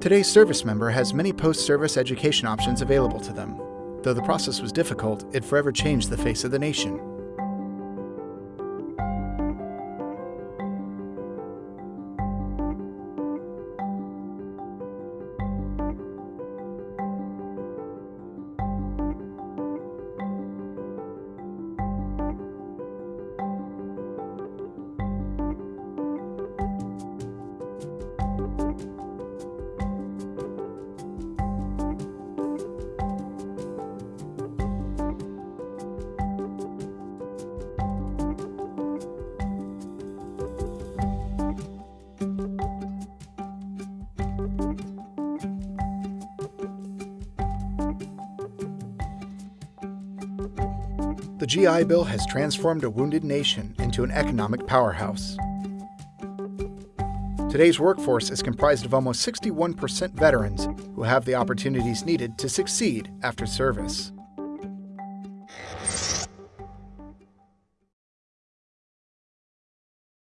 Today's service member has many post-service education options available to them. Though the process was difficult, it forever changed the face of the nation. The GI Bill has transformed a wounded nation into an economic powerhouse. Today's workforce is comprised of almost 61% veterans who have the opportunities needed to succeed after service.